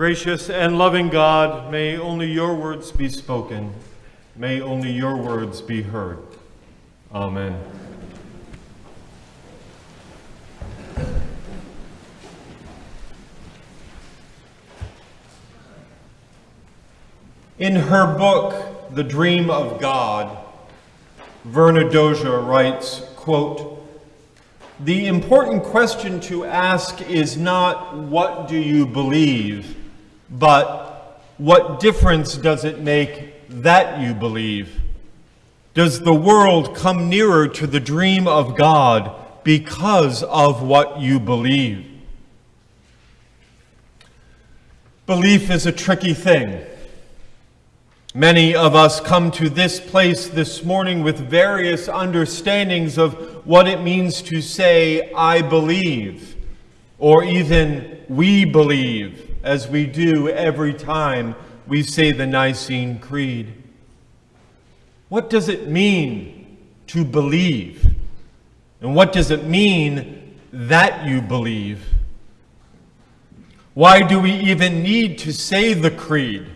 Gracious and loving God, may only your words be spoken. May only your words be heard. Amen. In her book, The Dream of God, Verna Dozier writes, quote, the important question to ask is not, what do you believe, but what difference does it make that you believe? Does the world come nearer to the dream of God because of what you believe? Belief is a tricky thing. Many of us come to this place this morning with various understandings of what it means to say, I believe, or even we believe, as we do every time we say the Nicene Creed. What does it mean to believe? And what does it mean that you believe? Why do we even need to say the Creed?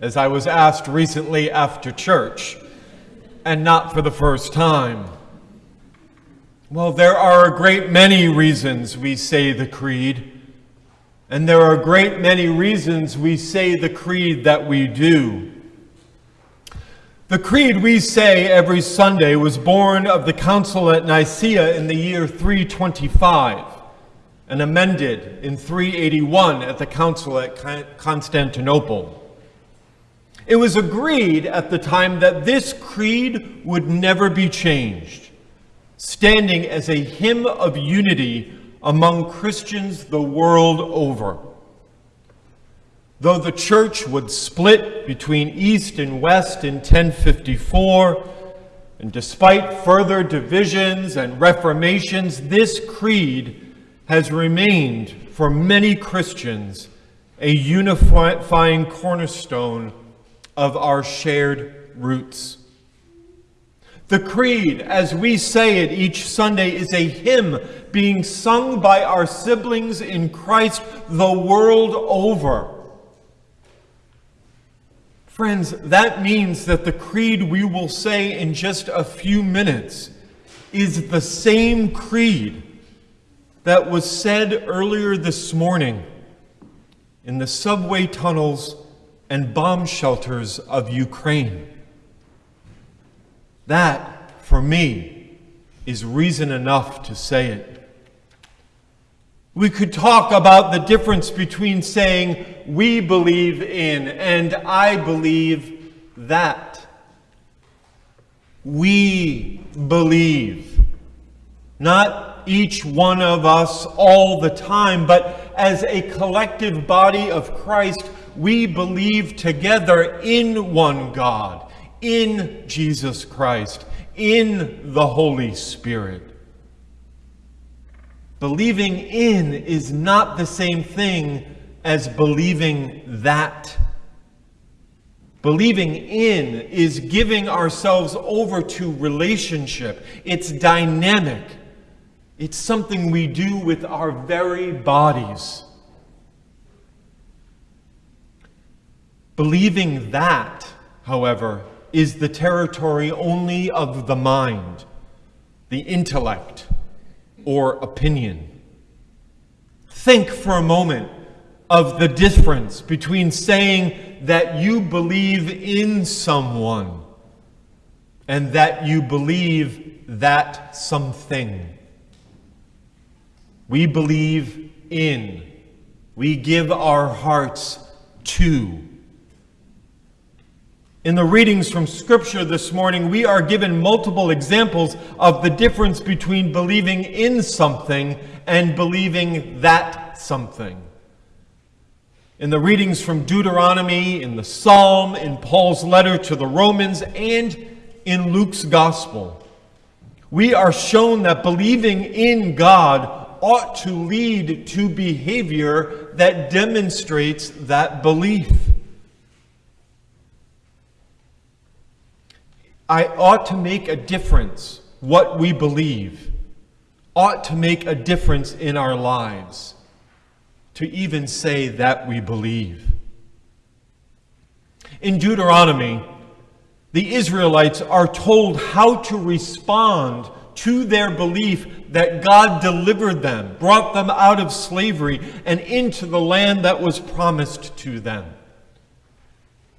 as I was asked recently after church, and not for the first time. Well, there are a great many reasons we say the creed, and there are a great many reasons we say the creed that we do. The creed we say every Sunday was born of the Council at Nicaea in the year 325 and amended in 381 at the Council at Constantinople. It was agreed at the time that this creed would never be changed, standing as a hymn of unity among Christians the world over. Though the church would split between East and West in 1054, and despite further divisions and reformations, this creed has remained for many Christians a unifying cornerstone of our shared roots. The Creed, as we say it each Sunday, is a hymn being sung by our siblings in Christ the world over. Friends, that means that the Creed we will say in just a few minutes is the same Creed that was said earlier this morning in the subway tunnels and bomb shelters of Ukraine. That, for me, is reason enough to say it. We could talk about the difference between saying, we believe in, and I believe that. We believe. Not each one of us all the time, but as a collective body of Christ, we believe together in one God, in Jesus Christ, in the Holy Spirit. Believing in is not the same thing as believing that. Believing in is giving ourselves over to relationship. It's dynamic. It's something we do with our very bodies. Believing that, however, is the territory only of the mind, the intellect, or opinion. Think for a moment of the difference between saying that you believe in someone and that you believe that something. We believe in, we give our hearts to in the readings from Scripture this morning, we are given multiple examples of the difference between believing in something and believing that something. In the readings from Deuteronomy, in the Psalm, in Paul's letter to the Romans, and in Luke's Gospel, we are shown that believing in God ought to lead to behavior that demonstrates that belief. I ought to make a difference. What we believe ought to make a difference in our lives. to even say that we believe. In Deuteronomy, the Israelites are told how to respond to their belief that God delivered them, brought them out of slavery, and into the land that was promised to them.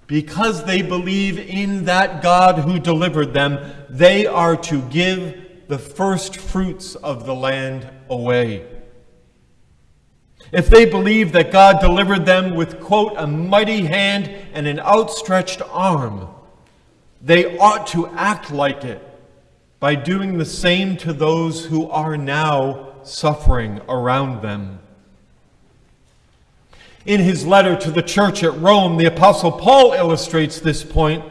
Because they believe in that God who delivered them, they are to give the first fruits of the land away. If they believe that God delivered them with, quote, a mighty hand and an outstretched arm, they ought to act like it by doing the same to those who are now suffering around them. In his letter to the church at Rome, the Apostle Paul illustrates this point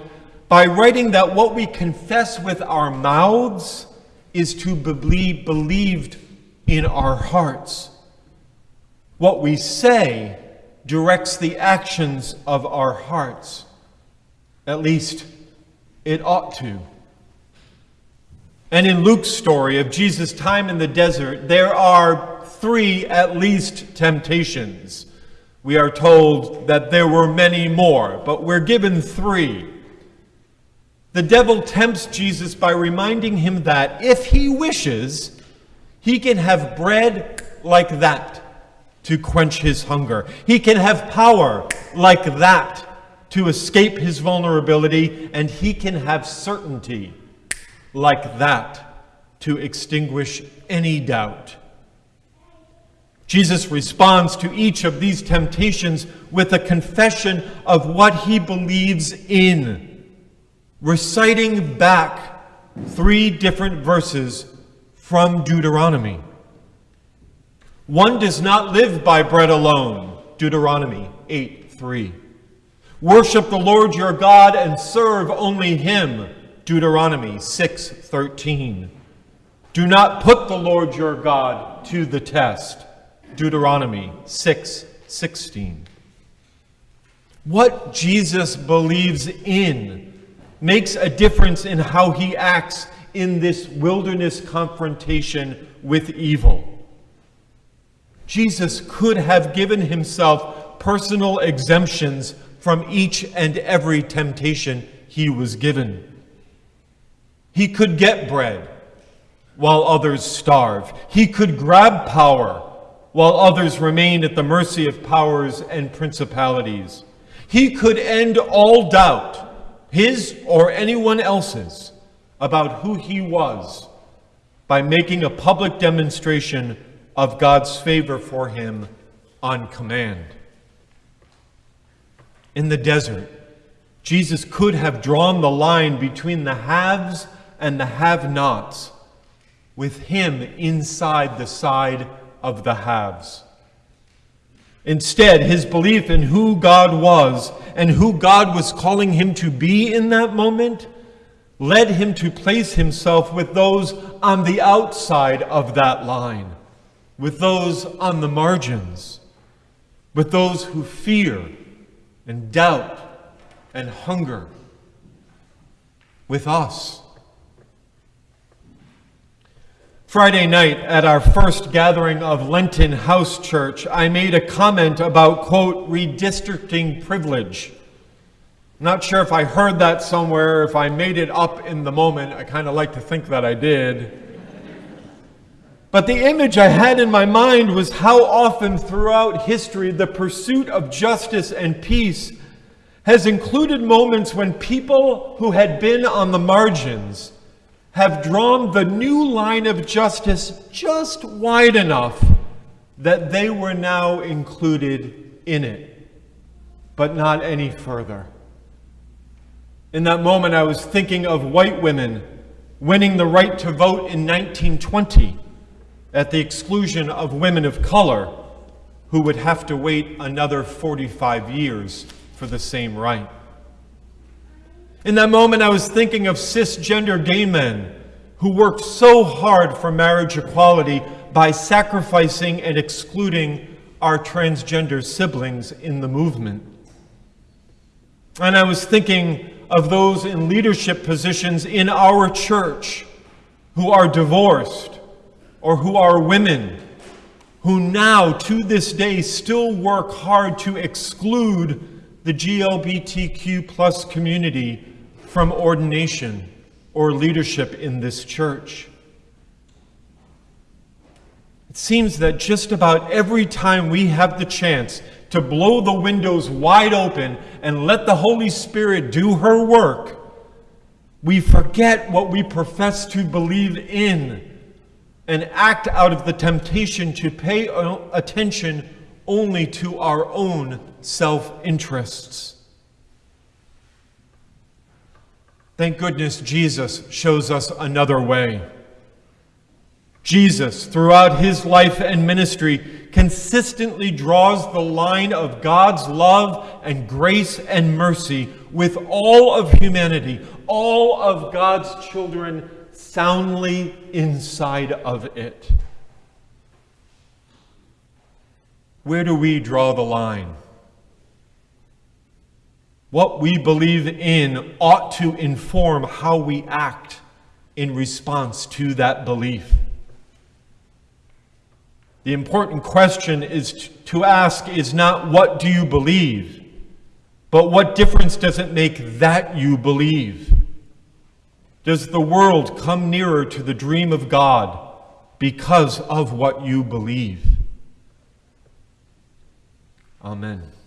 by writing that what we confess with our mouths is to be believed in our hearts. What we say directs the actions of our hearts. At least, it ought to. And in Luke's story of Jesus' time in the desert, there are three at least temptations. We are told that there were many more, but we're given three. The devil tempts Jesus by reminding him that if he wishes, he can have bread like that to quench his hunger. He can have power like that to escape his vulnerability, and he can have certainty like that to extinguish any doubt. Jesus responds to each of these temptations with a confession of what he believes in, reciting back three different verses from Deuteronomy. One does not live by bread alone, Deuteronomy 8 3. Worship the Lord your God and serve only him, Deuteronomy 6:13. Do not put the Lord your God to the test. Deuteronomy 6:16. What Jesus believes in makes a difference in how he acts in this wilderness confrontation with evil. Jesus could have given himself personal exemptions from each and every temptation he was given. He could get bread while others starve. He could grab power while others remained at the mercy of powers and principalities. He could end all doubt, his or anyone else's, about who he was by making a public demonstration of God's favor for him on command. In the desert, Jesus could have drawn the line between the haves and the have nots, with him inside the side of the haves. Instead, his belief in who God was and who God was calling him to be in that moment led him to place himself with those on the outside of that line, with those on the margins, with those who fear and doubt and hunger, with us. Friday night at our first gathering of Lenten House Church, I made a comment about, quote, redistricting privilege. Not sure if I heard that somewhere, if I made it up in the moment. I kind of like to think that I did. But the image I had in my mind was how often throughout history the pursuit of justice and peace has included moments when people who had been on the margins have drawn the new line of justice just wide enough that they were now included in it, but not any further. In that moment, I was thinking of white women winning the right to vote in 1920 at the exclusion of women of color who would have to wait another 45 years for the same right. In that moment, I was thinking of cisgender gay men who worked so hard for marriage equality by sacrificing and excluding our transgender siblings in the movement. And I was thinking of those in leadership positions in our church who are divorced or who are women who now, to this day, still work hard to exclude the GLBTQ plus community from ordination or leadership in this church. It seems that just about every time we have the chance to blow the windows wide open and let the Holy Spirit do her work, we forget what we profess to believe in and act out of the temptation to pay attention only to our own self interests. Thank goodness Jesus shows us another way. Jesus, throughout his life and ministry, consistently draws the line of God's love and grace and mercy with all of humanity, all of God's children soundly inside of it. Where do we draw the line? What we believe in ought to inform how we act in response to that belief. The important question is to ask is not what do you believe, but what difference does it make that you believe? Does the world come nearer to the dream of God because of what you believe? Amen.